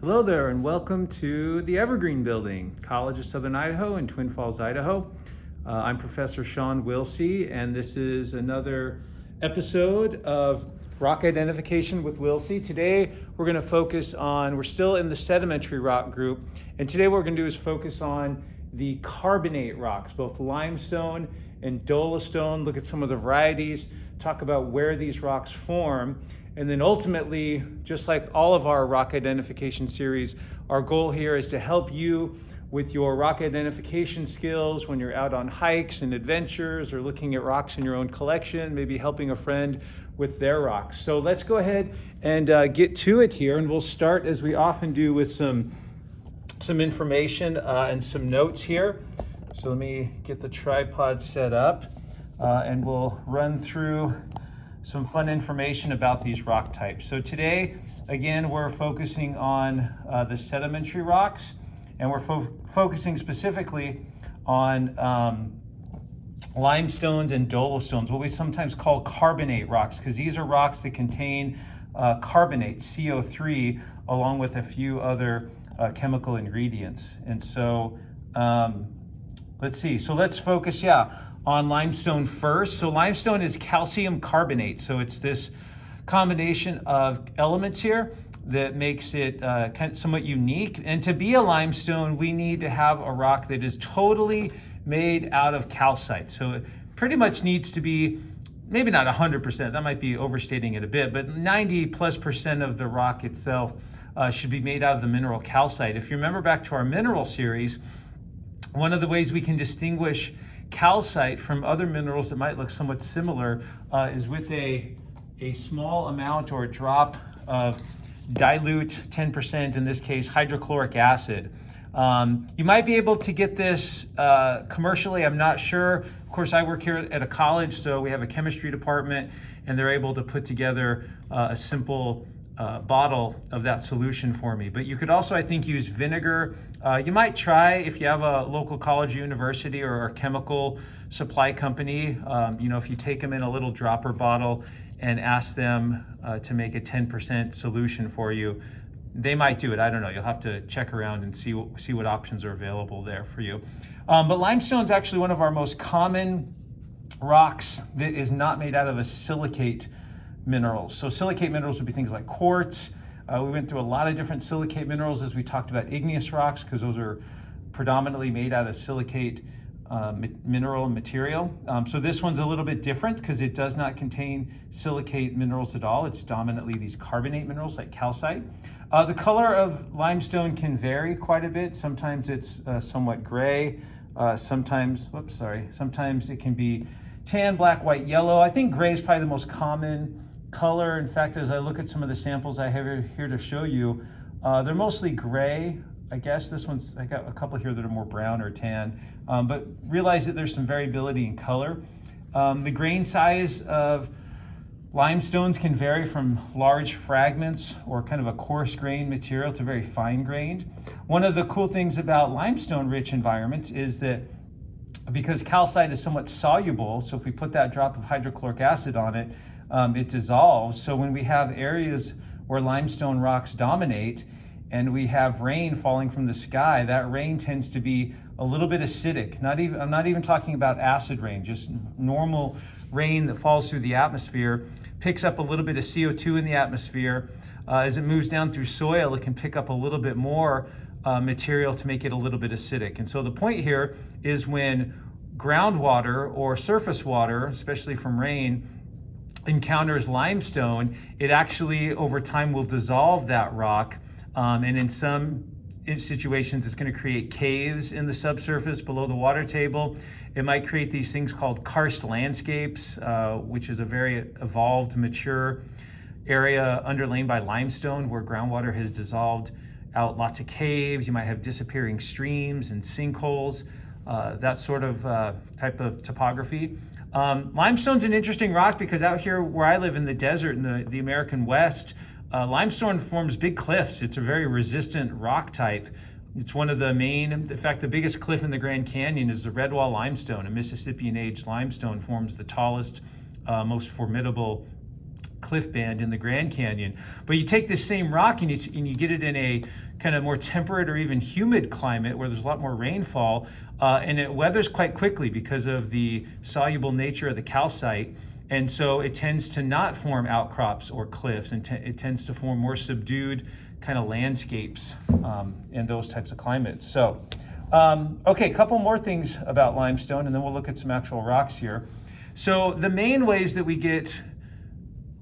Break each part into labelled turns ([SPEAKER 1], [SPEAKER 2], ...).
[SPEAKER 1] Hello there and welcome to the Evergreen Building, College of Southern Idaho in Twin Falls, Idaho. Uh, I'm Professor Shawn Willsey and this is another episode of Rock Identification with Willsey. Today we're going to focus on, we're still in the sedimentary rock group, and today what we're going to do is focus on the carbonate rocks, both limestone and dolostone, look at some of the varieties, talk about where these rocks form, and then ultimately, just like all of our rock identification series, our goal here is to help you with your rock identification skills when you're out on hikes and adventures or looking at rocks in your own collection, maybe helping a friend with their rocks. So let's go ahead and uh, get to it here. And we'll start as we often do with some, some information uh, and some notes here. So let me get the tripod set up uh, and we'll run through some fun information about these rock types. So today, again, we're focusing on uh, the sedimentary rocks, and we're fo focusing specifically on um, limestones and dolostones, what we sometimes call carbonate rocks, because these are rocks that contain uh, carbonate, CO3, along with a few other uh, chemical ingredients. And so, um, let's see. So let's focus, yeah, on limestone first. So limestone is calcium carbonate. So it's this combination of elements here that makes it uh, somewhat unique. And to be a limestone, we need to have a rock that is totally made out of calcite. So it pretty much needs to be, maybe not 100%, that might be overstating it a bit, but 90 plus percent of the rock itself uh, should be made out of the mineral calcite. If you remember back to our mineral series, one of the ways we can distinguish calcite from other minerals that might look somewhat similar uh, is with a, a small amount or a drop of dilute 10%, in this case, hydrochloric acid. Um, you might be able to get this uh, commercially, I'm not sure. Of course, I work here at a college, so we have a chemistry department, and they're able to put together uh, a simple uh, bottle of that solution for me. But you could also, I think, use vinegar. Uh, you might try if you have a local college, university, or a chemical supply company. Um, you know, if you take them in a little dropper bottle and ask them uh, to make a 10% solution for you, they might do it. I don't know. You'll have to check around and see what, see what options are available there for you. Um, but limestone is actually one of our most common rocks that is not made out of a silicate minerals. So silicate minerals would be things like quartz. Uh, we went through a lot of different silicate minerals as we talked about igneous rocks because those are predominantly made out of silicate uh, mineral material. Um, so this one's a little bit different because it does not contain silicate minerals at all. It's dominantly these carbonate minerals like calcite. Uh, the color of limestone can vary quite a bit. Sometimes it's uh, somewhat gray. Uh, sometimes, whoops, sorry. Sometimes it can be tan, black, white, yellow. I think gray is probably the most common color. In fact, as I look at some of the samples I have here to show you, uh, they're mostly gray. I guess this one's, I got a couple here that are more brown or tan, um, but realize that there's some variability in color. Um, the grain size of limestones can vary from large fragments or kind of a coarse grained material to very fine grained. One of the cool things about limestone rich environments is that because calcite is somewhat soluble, so if we put that drop of hydrochloric acid on it, um, it dissolves. So when we have areas where limestone rocks dominate and we have rain falling from the sky, that rain tends to be a little bit acidic. Not even, I'm not even talking about acid rain, just normal rain that falls through the atmosphere, picks up a little bit of CO2 in the atmosphere. Uh, as it moves down through soil, it can pick up a little bit more uh, material to make it a little bit acidic. And so the point here is when groundwater or surface water, especially from rain, encounters limestone, it actually over time will dissolve that rock. Um, and in some situations, it's gonna create caves in the subsurface below the water table. It might create these things called karst landscapes, uh, which is a very evolved, mature area underlain by limestone where groundwater has dissolved out lots of caves. You might have disappearing streams and sinkholes, uh, that sort of uh, type of topography. Um, limestone's an interesting rock because out here where I live in the desert in the, the American West, uh, limestone forms big cliffs. It's a very resistant rock type. It's one of the main, in fact, the biggest cliff in the Grand Canyon is the Redwall limestone. A Mississippian age limestone forms the tallest, uh, most formidable cliff band in the Grand Canyon. But you take this same rock and you, and you get it in a kind of more temperate or even humid climate where there's a lot more rainfall, uh, and it weathers quite quickly because of the soluble nature of the calcite. And so it tends to not form outcrops or cliffs, and it tends to form more subdued kind of landscapes um, in those types of climates. So, um, okay, a couple more things about limestone, and then we'll look at some actual rocks here. So the main ways that we get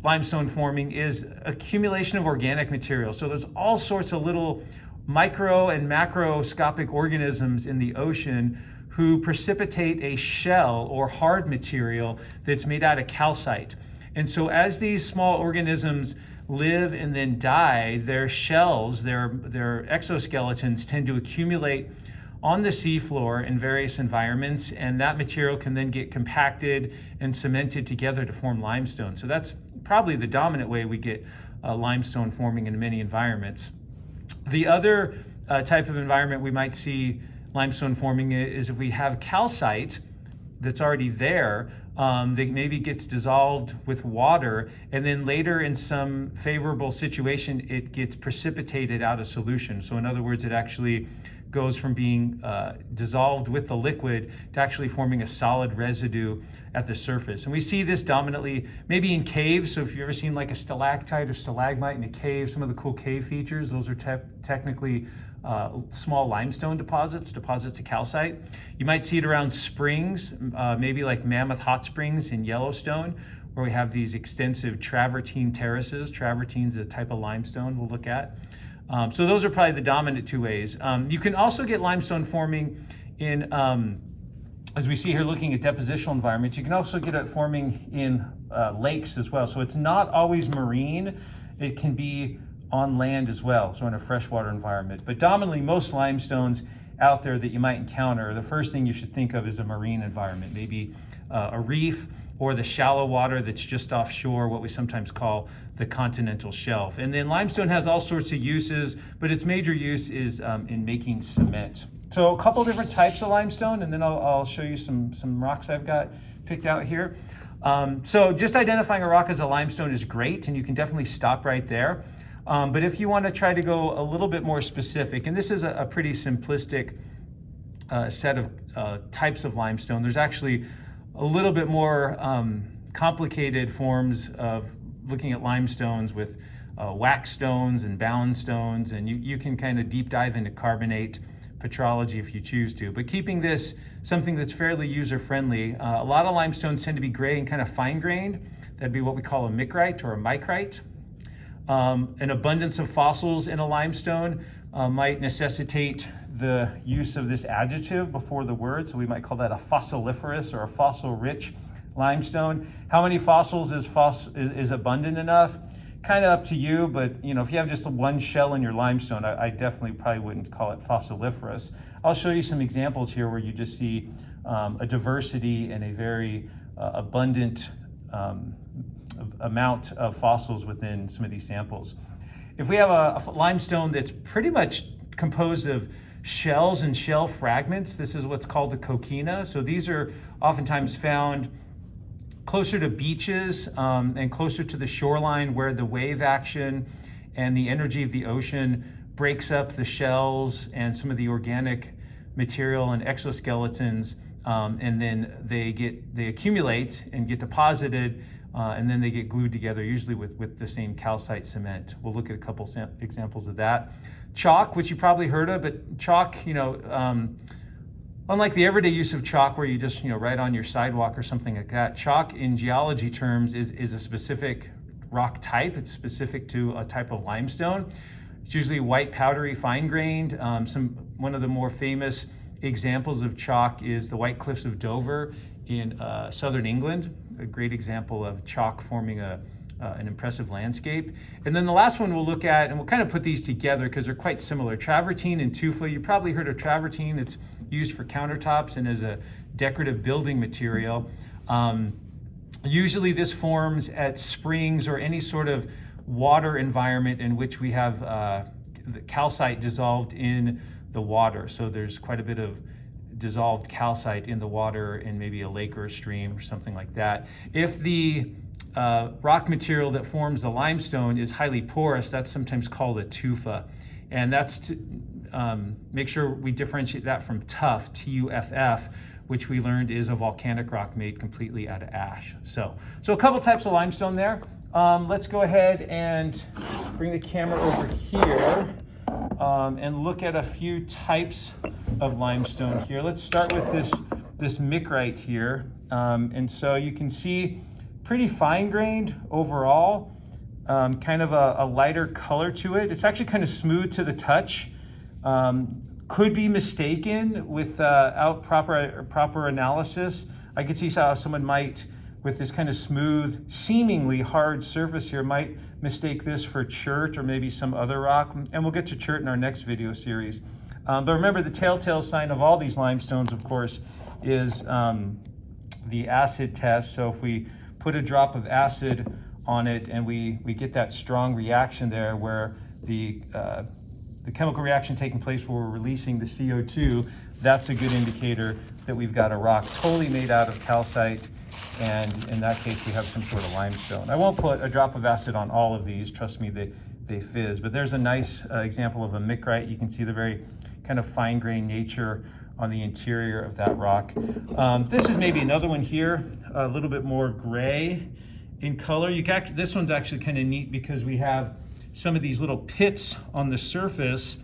[SPEAKER 1] limestone forming is accumulation of organic material. So there's all sorts of little micro and macroscopic organisms in the ocean who precipitate a shell or hard material that's made out of calcite. And so as these small organisms live and then die, their shells, their, their exoskeletons tend to accumulate on the seafloor in various environments, and that material can then get compacted and cemented together to form limestone. So that's probably the dominant way we get uh, limestone forming in many environments. The other uh, type of environment we might see limestone forming is if we have calcite that's already there um, that maybe gets dissolved with water and then later in some favorable situation it gets precipitated out of solution. So in other words it actually goes from being uh, dissolved with the liquid to actually forming a solid residue at the surface. And we see this dominantly maybe in caves. So if you've ever seen like a stalactite or stalagmite in a cave, some of the cool cave features, those are te technically uh, small limestone deposits, deposits of calcite. You might see it around springs, uh, maybe like Mammoth Hot Springs in Yellowstone, where we have these extensive travertine terraces. Travertine is a type of limestone we'll look at. Um, so those are probably the dominant two ways. Um, you can also get limestone forming in, um, as we see here looking at depositional environments, you can also get it forming in uh, lakes as well. So it's not always marine, it can be on land as well, so in a freshwater environment. But dominantly most limestones out there that you might encounter, the first thing you should think of is a marine environment, maybe uh, a reef or the shallow water that's just offshore, what we sometimes call the continental shelf. And then limestone has all sorts of uses, but its major use is um, in making cement. So a couple different types of limestone, and then I'll, I'll, show you some, some rocks I've got picked out here. Um, so just identifying a rock as a limestone is great, and you can definitely stop right there. Um, but if you want to try to go a little bit more specific, and this is a, a pretty simplistic uh, set of uh, types of limestone, there's actually a little bit more um, complicated forms of looking at limestones with uh, wacke stones and bound stones, and you, you can kind of deep dive into carbonate petrology if you choose to. But keeping this something that's fairly user-friendly, uh, a lot of limestones tend to be gray and kind of fine-grained. That'd be what we call a micrite or a micrite. Um, an abundance of fossils in a limestone uh, might necessitate the use of this adjective before the word, so we might call that a fossiliferous or a fossil-rich limestone. How many fossils is, foss is, is abundant enough? Kind of up to you, but you know, if you have just one shell in your limestone, I, I, definitely probably wouldn't call it fossiliferous. I'll show you some examples here where you just see um, a diversity and a very uh, abundant um, amount of fossils within some of these samples. If we have a, a limestone that's pretty much composed of shells and shell fragments. This is what's called a coquina. So these are oftentimes found closer to beaches um, and closer to the shoreline where the wave action and the energy of the ocean breaks up the shells and some of the organic material and exoskeletons um, and then they get they accumulate and get deposited uh, and then they get glued together usually with with the same calcite cement we'll look at a couple examples of that chalk, which you probably heard of, but chalk, you know, um, unlike the everyday use of chalk where you just, you know, write on your sidewalk or something like that, chalk in geology terms is, is a specific rock type. It's specific to a type of limestone. It's usually white, powdery, fine-grained. Um, some One of the more famous examples of chalk is the White Cliffs of Dover in uh, southern England, a great example of chalk forming a, uh, an impressive landscape. And then the last one we'll look at, and we'll kind of put these together because they're quite similar. Travertine and tufa, you probably heard of travertine. It's used for countertops and as a decorative building material. Um, usually this forms at springs or any sort of water environment in which we have uh, the calcite dissolved in the water. So there's quite a bit of dissolved calcite in the water in maybe a lake or a stream or something like that. If the uh, rock material that forms the limestone is highly porous. That's sometimes called a tufa. And that's to um, make sure we differentiate that from tuff, T-U-F-F, which we learned is a volcanic rock made completely out of ash. So, so a couple types of limestone there. Um, let's go ahead and bring the camera over here um, and look at a few types of limestone here. Let's start with this, this micrite here. Um, and so you can see pretty fine grained overall, um, kind of a, a, lighter color to it. It's actually kind of smooth to the touch. Um, could be mistaken without uh, proper, proper analysis. I could see how someone might with this kind of smooth, seemingly hard surface here might mistake this for chert or maybe some other rock. And we'll get to chert in our next video series. Um, but remember the telltale sign of all these limestones, of course, is um, the acid test. So if we put a drop of acid on it and we, we get that strong reaction there where the, uh, the chemical reaction taking place where we're releasing the CO2, that's a good indicator that we've got a rock totally made out of calcite and in that case we have some sort of limestone. I won't put a drop of acid on all of these, trust me, they, they fizz, but there's a nice uh, example of a micrite. You can see the very kind of fine grained nature on the interior of that rock. Um, this is maybe another one here, a little bit more gray in color. You got, this one's actually kind of neat because we have some of these little pits on the surface,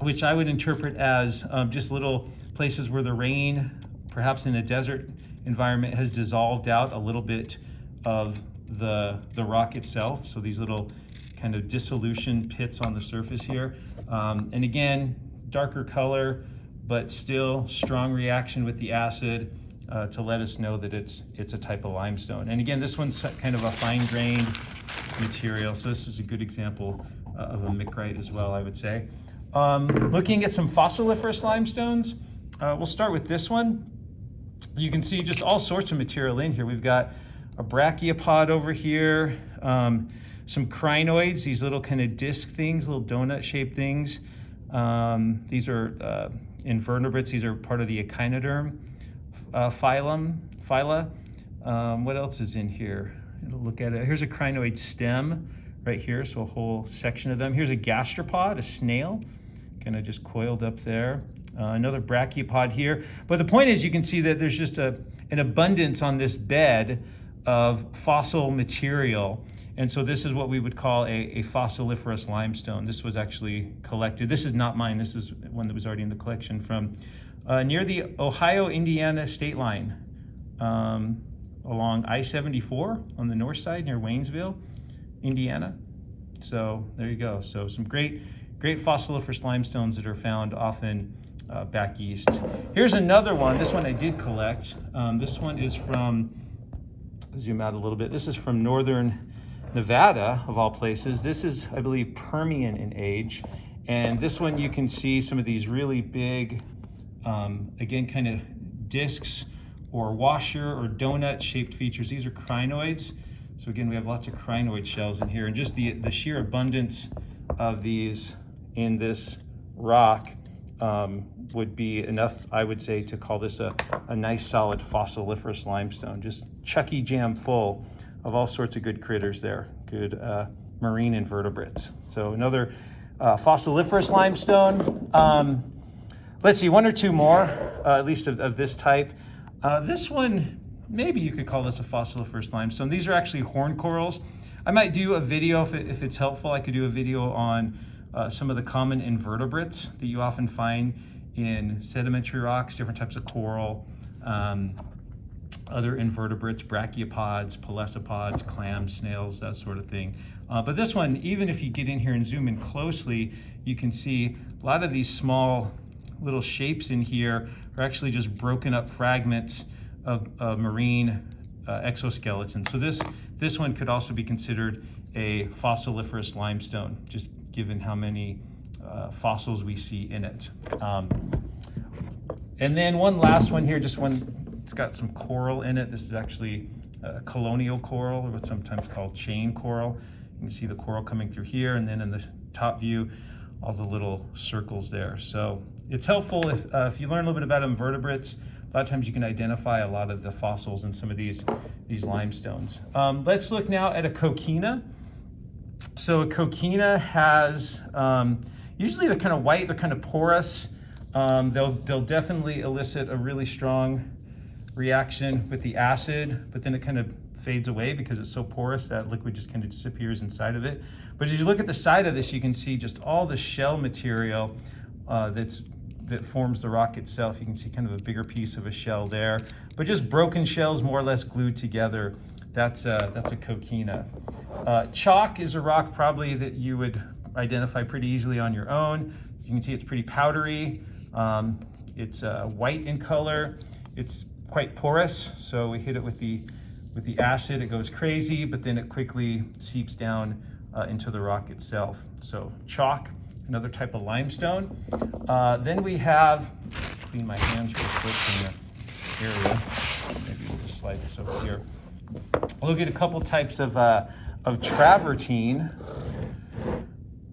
[SPEAKER 1] which I would interpret as um, just little places where the rain, perhaps in a desert environment has dissolved out a little bit of the, the rock itself. So these little kind of dissolution pits on the surface here. Um, and again, darker color, but still strong reaction with the acid uh, to let us know that it's, it's a type of limestone. And again, this one's kind of a fine grained material. So this is a good example uh, of a micrite as well, I would say. Um, looking at some fossiliferous limestones, uh, we'll start with this one you can see just all sorts of material in here. We've got a brachiopod over here, um, some crinoids, these little kind of disc things, little donut shaped things. Um, these are uh, invertebrates. These are part of the echinoderm uh, phylum, phyla. Um, what else is in here? It'll look at it. Here's a crinoid stem right here, so a whole section of them. Here's a gastropod, a snail, kind of just coiled up there. Uh, another brachiopod here. But the point is you can see that there's just a, an abundance on this bed of fossil material. And so this is what we would call a, a, fossiliferous limestone. This was actually collected. This is not mine. This is one that was already in the collection from uh, near the Ohio-Indiana state line um, along I-74 on the north side near Waynesville, Indiana. So there you go. So some great, great fossiliferous limestones that are found often uh, back east. Here's another one. This one I did collect. Um, this one is from, zoom out a little bit. This is from northern Nevada, of all places. This is, I believe, Permian in age. And this one you can see some of these really big, um, again, kind of discs or washer or donut shaped features. These are crinoids. So again, we have lots of crinoid shells in here and just the, the sheer abundance of these in this rock um, would be enough, I would say, to call this a, a nice solid fossiliferous limestone. Just chucky jam full of all sorts of good critters there, good uh, marine invertebrates. So another uh, fossiliferous limestone. Um, let's see, one or two more, uh, at least of, of this type. Uh, this one, maybe you could call this a fossiliferous limestone. These are actually horn corals. I might do a video, if, it, if it's helpful, I could do a video on uh, some of the common invertebrates that you often find in sedimentary rocks, different types of coral, um, other invertebrates, brachiopods, pelecypods, clams, snails, that sort of thing. Uh, but this one, even if you get in here and zoom in closely, you can see a lot of these small little shapes in here are actually just broken up fragments of, of marine uh, exoskeleton. So this, this one could also be considered a fossiliferous limestone, just given how many uh, fossils we see in it. Um, and then one last one here, just one, it's got some coral in it. This is actually a colonial coral, or what's sometimes called chain coral. You can see the coral coming through here, and then in the top view, all the little circles there. So it's helpful if, uh, if you learn a little bit about invertebrates, a lot of times you can identify a lot of the fossils in some of these, these limestones. Um, let's look now at a coquina. So a coquina has, um, usually they're kind of white, they're kind of porous. Um, they'll, they'll definitely elicit a really strong reaction with the acid, but then it kind of fades away because it's so porous that liquid just kind of disappears inside of it. But as you look at the side of this, you can see just all the shell material uh, that's that forms the rock itself. You can see kind of a bigger piece of a shell there, but just broken shells more or less glued together. That's a, that's a coquina. Uh, chalk is a rock probably that you would identify pretty easily on your own. You can see it's pretty powdery. Um, it's uh, white in color. It's quite porous, so we hit it with the with the acid, it goes crazy, but then it quickly seeps down uh, into the rock itself. So chalk, another type of limestone. Uh, then we have, clean my hands real quick in the area. Maybe we'll just slide this over here. We'll look at a couple types of, uh, of travertine.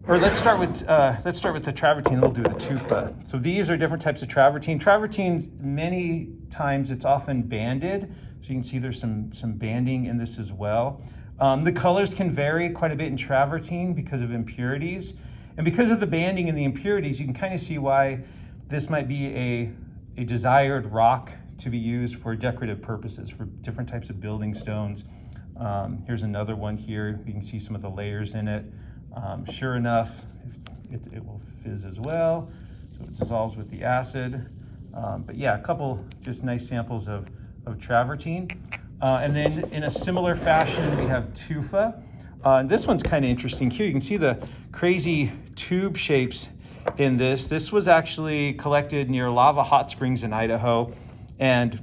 [SPEAKER 1] Or let's start with uh, let's start with the travertine. We'll do the tufa. So these are different types of travertine. Travertine, many times it's often banded. So you can see there's some some banding in this as well. Um, the colors can vary quite a bit in travertine because of impurities. And because of the banding and the impurities, you can kind of see why this might be a, a desired rock to be used for decorative purposes, for different types of building stones. Um, here's another one here. You can see some of the layers in it. Um, sure enough, it, it, will fizz as well. So it dissolves with the acid. Um, but yeah, a couple just nice samples of, of travertine. Uh, and then in a similar fashion, we have tufa. Uh, and this one's kind of interesting here. You can see the crazy tube shapes in this. This was actually collected near Lava Hot Springs in Idaho. And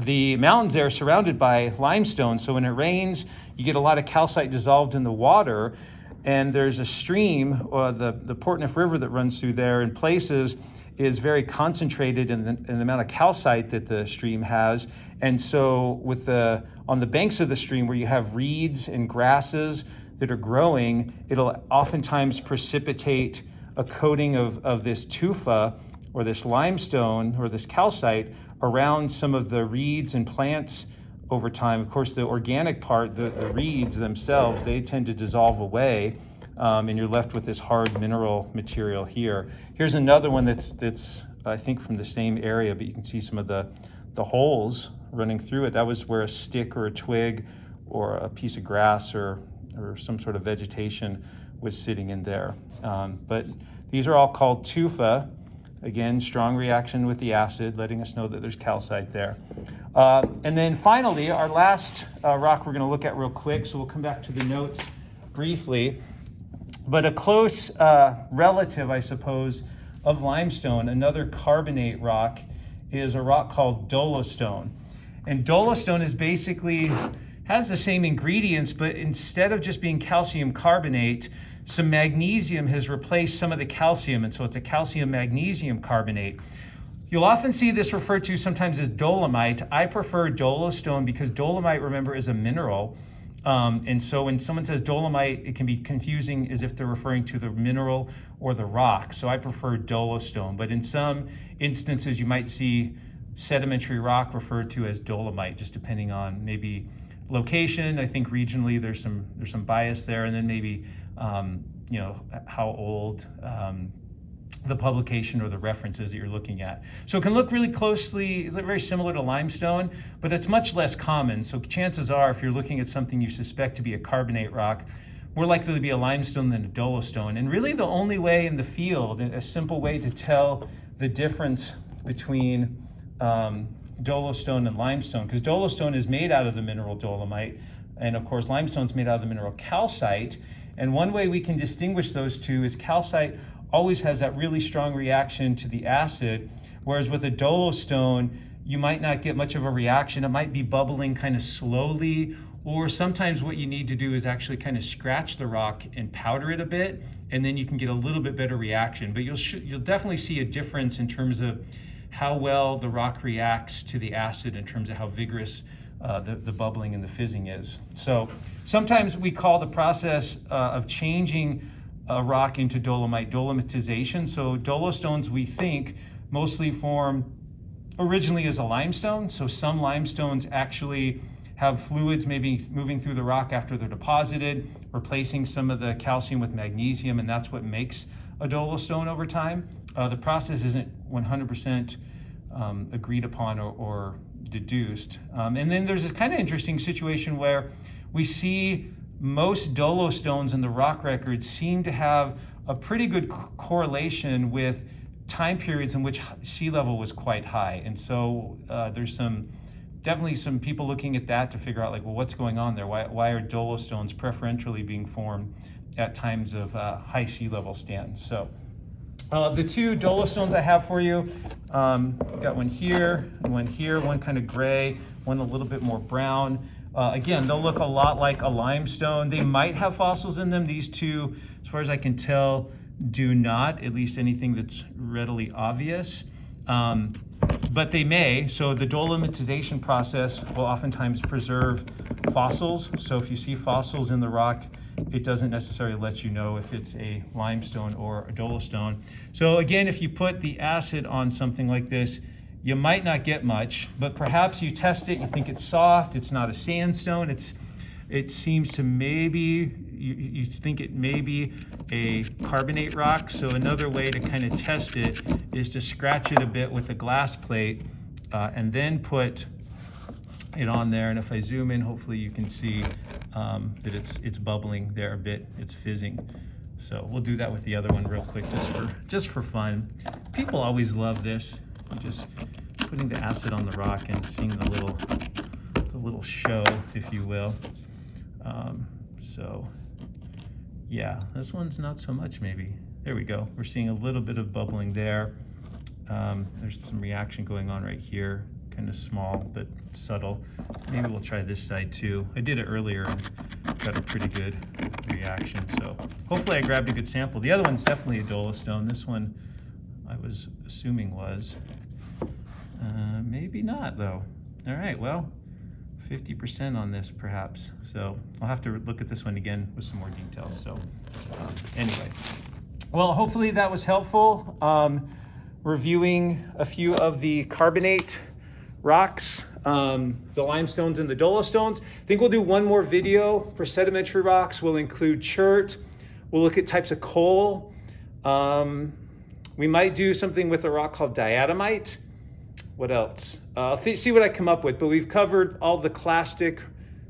[SPEAKER 1] the mountains there are surrounded by limestone. So when it rains, you get a lot of calcite dissolved in the water. And there's a stream, or the, the Portneuf River that runs through there in places is very concentrated in the, in the amount of calcite that the stream has. And so with the, on the banks of the stream where you have reeds and grasses that are growing, it'll oftentimes precipitate a coating of, of this tufa or this limestone or this calcite around some of the reeds and plants over time. Of course, the organic part, the, the reeds themselves, they tend to dissolve away um, and you're left with this hard mineral material here. Here's another one that's, that's I think from the same area, but you can see some of the, the holes running through it. That was where a stick or a twig or a piece of grass or, or some sort of vegetation was sitting in there. Um, but these are all called tufa. Again, strong reaction with the acid, letting us know that there's calcite there. Uh, and then finally, our last uh, rock we're going to look at real quick, so we'll come back to the notes briefly, but a close uh, relative, I suppose, of limestone, another carbonate rock, is a rock called dolostone. And dolostone is basically, has the same ingredients, but instead of just being calcium carbonate, some magnesium has replaced some of the calcium, and so it's a calcium magnesium carbonate. You'll often see this referred to sometimes as dolomite. I prefer dolostone because dolomite, remember, is a mineral. Um, and so when someone says dolomite, it can be confusing as if they're referring to the mineral or the rock. So I prefer dolostone. But in some instances, you might see sedimentary rock referred to as dolomite, just depending on maybe location. I think regionally there's some there's some bias there, and then maybe um, you know how old um, the publication or the references that you're looking at. So it can look really closely, very similar to limestone, but it's much less common. So chances are, if you're looking at something you suspect to be a carbonate rock, more likely to be a limestone than a dolostone. And really the only way in the field, a simple way to tell the difference between um, dolostone and limestone, because dolostone is made out of the mineral dolomite, and of course limestone is made out of the mineral calcite. And one way we can distinguish those two is calcite always has that really strong reaction to the acid, whereas with a dolostone, you might not get much of a reaction. It might be bubbling kind of slowly, or sometimes what you need to do is actually kind of scratch the rock and powder it a bit, and then you can get a little bit better reaction. But you'll, you'll definitely see a difference in terms of how well the rock reacts to the acid in terms of how vigorous uh, the, the bubbling and the fizzing is. So sometimes we call the process uh, of changing a rock into dolomite dolomitization. So dolostones, we think, mostly form originally as a limestone. So some limestones actually have fluids maybe moving through the rock after they're deposited, replacing some of the calcium with magnesium, and that's what makes a dolostone over time. Uh, the process isn't 100% um, agreed upon or, or deduced. Um, and then there's a kind of interesting situation where we see most dolostones in the rock record seem to have a pretty good correlation with time periods in which sea level was quite high. And so uh, there's some definitely some people looking at that to figure out like, well, what's going on there? Why, why are dolostones preferentially being formed at times of uh, high sea level stands? So uh, the two dolostones I have for you, um, got one here, one here, one kind of gray, one a little bit more brown. Uh, again, they'll look a lot like a limestone. They might have fossils in them. These two, as far as I can tell, do not, at least anything that's readily obvious. Um, but they may, so the dolomitization process will oftentimes preserve fossils. So if you see fossils in the rock, it doesn't necessarily let you know if it's a limestone or a dolostone. So again, if you put the acid on something like this, you might not get much, but perhaps you test it, you think it's soft, it's not a sandstone, it's it seems to maybe, you, you think it may be a carbonate rock. So another way to kind of test it is to scratch it a bit with a glass plate uh, and then put it on there. And if I zoom in, hopefully you can see um, that it's, it's bubbling there a bit, it's fizzing. So we'll do that with the other one real quick just for, just for fun. People always love this, just putting the acid on the rock and seeing the little, the little show, if you will. Um, so yeah, this one's not so much maybe. There we go. We're seeing a little bit of bubbling there. Um, there's some reaction going on right here, kind of small but subtle. Maybe we'll try this side too. I did it earlier and got a pretty good reaction. So hopefully I grabbed a good sample. The other one's definitely a dolostone. This one I was assuming was. Uh, maybe not though. All right, well, 50% on this perhaps. So I'll have to look at this one again with some more details. So um, anyway, well, hopefully that was helpful. Um, reviewing a few of the carbonate rocks, um, the limestones and the dolostones. I think we'll do one more video for sedimentary rocks. We'll include chert. We'll look at types of coal. Um, we might do something with a rock called diatomite. What else? Uh, I'll see what I come up with, but we've covered all the clastic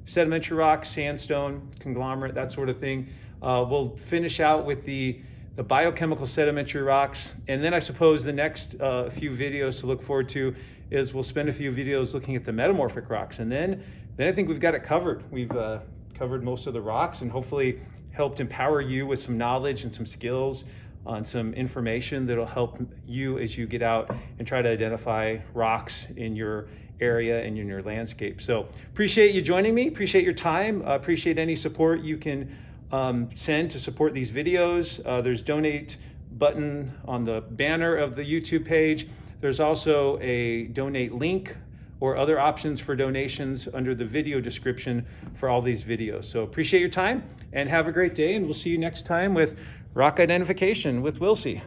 [SPEAKER 1] sedimentary rocks, sandstone, conglomerate, that sort of thing. Uh, we'll finish out with the, the biochemical sedimentary rocks. And then I suppose the next uh, few videos to look forward to is we'll spend a few videos looking at the metamorphic rocks. And then, then I think we've got it covered. We've uh, covered most of the rocks and hopefully helped empower you with some knowledge and some skills on some information that'll help you as you get out and try to identify rocks in your area and in your landscape. So appreciate you joining me, appreciate your time, uh, appreciate any support you can um, send to support these videos. Uh, there's donate button on the banner of the YouTube page. There's also a donate link or other options for donations under the video description for all these videos. So appreciate your time and have a great day and we'll see you next time with rock identification with Willsey.